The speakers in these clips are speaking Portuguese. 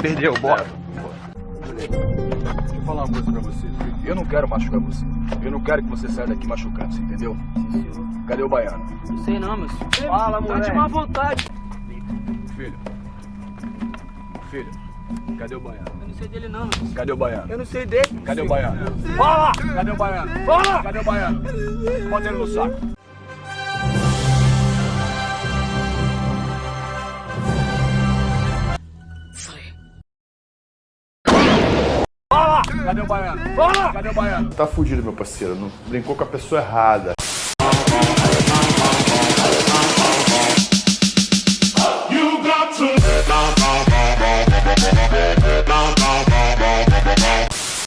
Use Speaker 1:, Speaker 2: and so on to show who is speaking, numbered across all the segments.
Speaker 1: Perdeu, bora.
Speaker 2: Deixa eu falar uma coisa pra você. Eu não quero machucar você. Eu não quero que você saia daqui machucando, você entendeu? Cadê o baiano?
Speaker 3: Não sei não, meu senhor.
Speaker 1: Fala,
Speaker 3: Tá de
Speaker 1: moleque.
Speaker 3: má vontade.
Speaker 2: Filho. Filho. Cadê o baiano?
Speaker 3: Eu não sei dele não, meu senhor.
Speaker 2: Cadê o baiano?
Speaker 1: Eu não sei dele.
Speaker 2: Cadê o baiano? Fala! Cadê o baiano? Fala! Cadê o baiano? Bota ele no saco. Cadê o baiano? Fala! Cadê o baiano?
Speaker 4: Tá fudido, meu parceiro. Não brincou com a pessoa errada.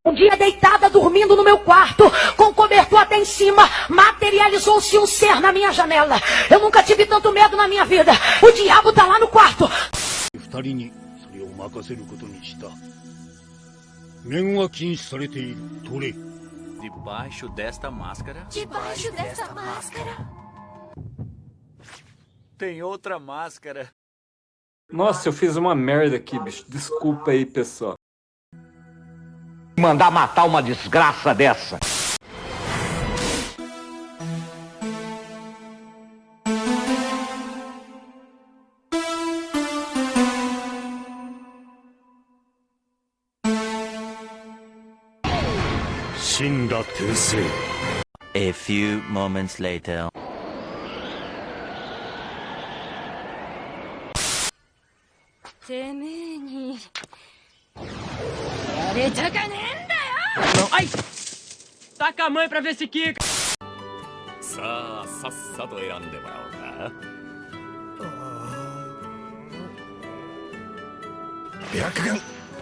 Speaker 5: Um dia deitada, dormindo no meu quarto, com cobertor até em cima, materializou-se um ser na minha janela. Eu nunca tive tanto medo na minha vida. O diabo tá lá no quarto.
Speaker 6: 面は禁止されている取れ
Speaker 7: Debaixo desta máscara
Speaker 5: Debaixo dessa máscara.
Speaker 7: tem outra máscara.
Speaker 8: Nossa, eu fiz uma merda aqui, bicho. Desculpa aí, pessoal.
Speaker 1: Mandar matar uma desgraça dessa.
Speaker 7: A few moments later.
Speaker 5: てめえに。やれたかねえんだよ
Speaker 3: Ai! Taca a mãe pra ver se quica.
Speaker 7: さあ、さっさと選んでもらおうか。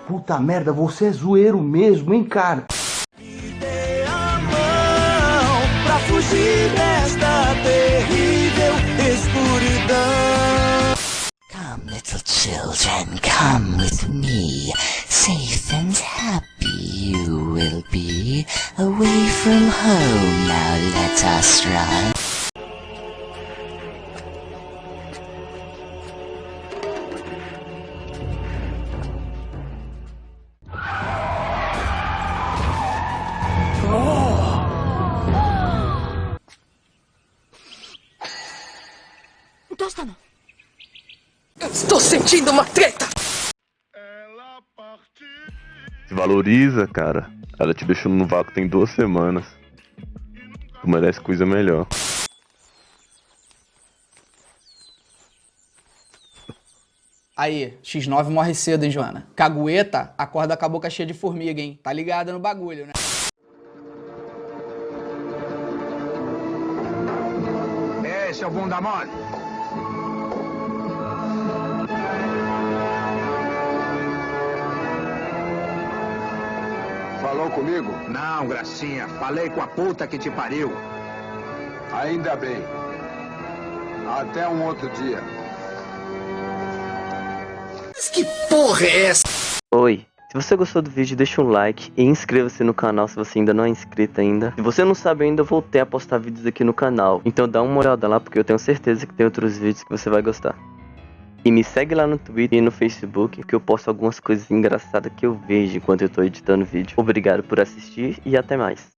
Speaker 4: Puta merda, você é zoeiro mesmo, hein, cara?
Speaker 1: Fugir desta terrível escuridão.
Speaker 9: Come, little children, come with me. Safe and happy you will be. Away from home, now let us run.
Speaker 5: Estou sentindo uma treta.
Speaker 4: Se valoriza, cara. Ela te deixou no vácuo tem duas semanas. Tu merece coisa melhor.
Speaker 3: Aí, X9 morre cedo, hein, Joana? Cagueta, acorda com a boca cheia de formiga, hein? Tá ligada no bagulho, né?
Speaker 1: Esse é o bunda mole.
Speaker 2: Falou comigo?
Speaker 1: Não, gracinha. Falei com a puta que te pariu.
Speaker 2: Ainda bem. Até um outro dia.
Speaker 1: Que porra é essa?
Speaker 10: Oi, se você gostou do vídeo, deixa um like e inscreva-se no canal se você ainda não é inscrito ainda. Se você não sabe ainda, eu voltei a postar vídeos aqui no canal, então dá uma olhada lá porque eu tenho certeza que tem outros vídeos que você vai gostar. E me segue lá no Twitter e no Facebook, que eu posto algumas coisas engraçadas que eu vejo enquanto eu tô editando vídeo. Obrigado por assistir e até mais.